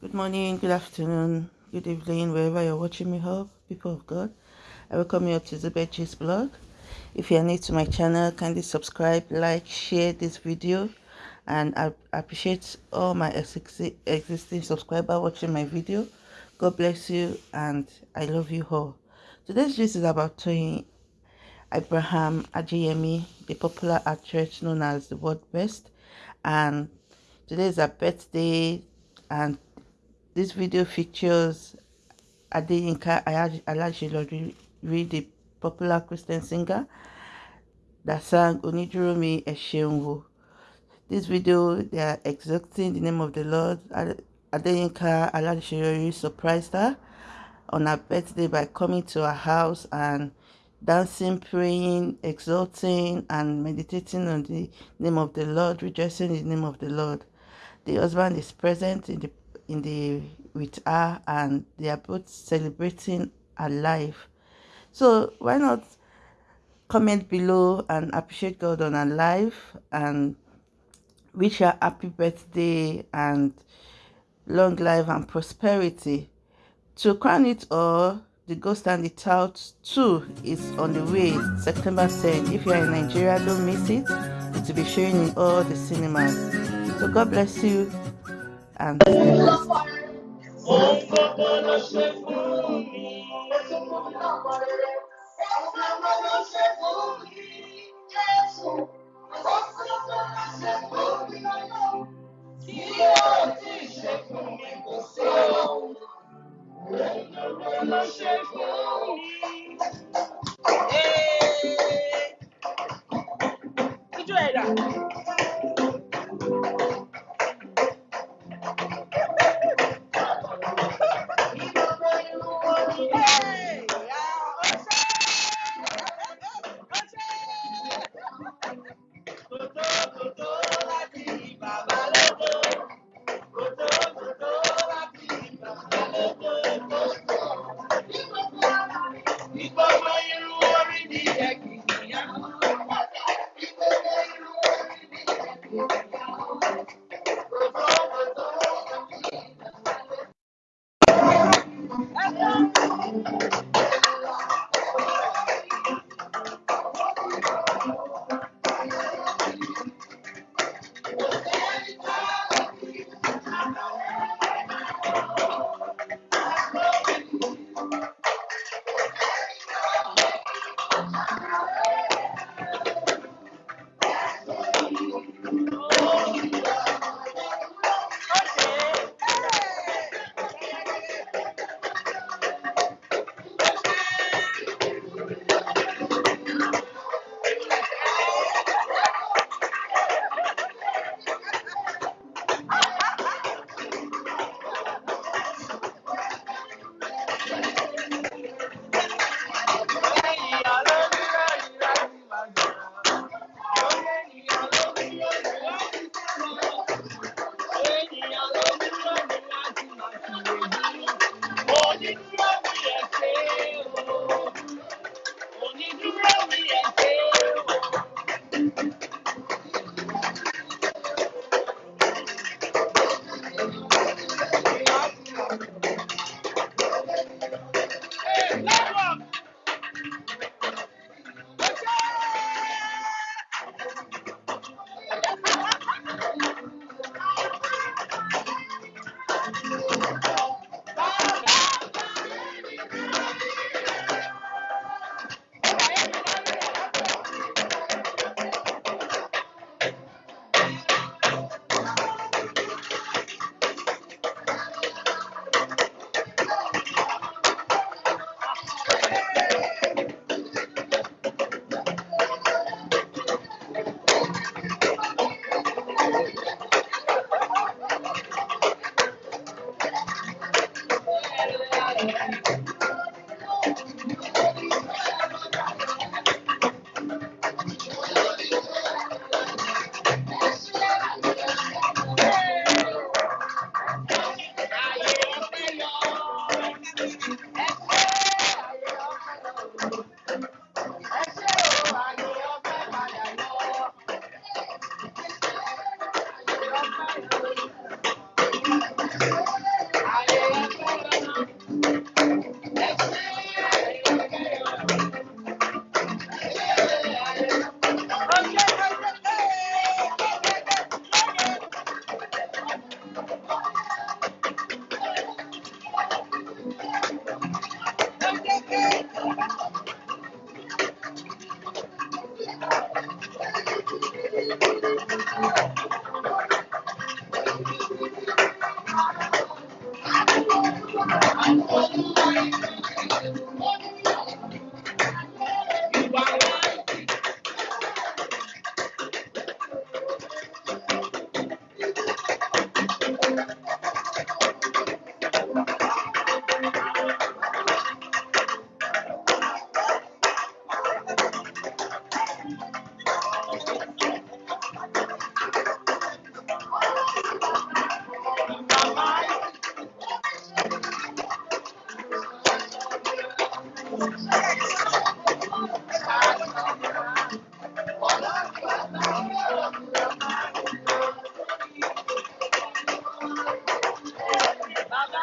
Good morning, good afternoon, good evening, wherever you're watching me up, people of God. I welcome you to Zubetji's blog. If you are new to my channel, kindly subscribe, like, share this video, and I appreciate all my existing subscribers watching my video. God bless you, and I love you all. Today's gist is about Toyin Abraham Ajeyemi, the popular actress known as the world best, and today is her birthday, and this video features Adeyinka Alaseyori, the popular Christian singer that sang Oniduro Mi. This video, they are exalting the name of the Lord. Adeyinka Alaseyori surprised her on her birthday by coming to her house and dancing, praying, exalting, and meditating on the name of the Lord, rejoicing in the name of the Lord. The husband is present in the in the with her and they are both celebrating her life. So why not comment below and appreciate god on her life and wish her happy birthday and long life and prosperity. To crown it all the ghost and the tout 2 is on the way september 10 if you are in nigeria don't miss it. It will be showing in all the cinemas. So god bless you antes de não Chegou, chegou. Baba.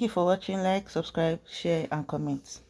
Thank you for watching. Like, subscribe, share, and comment.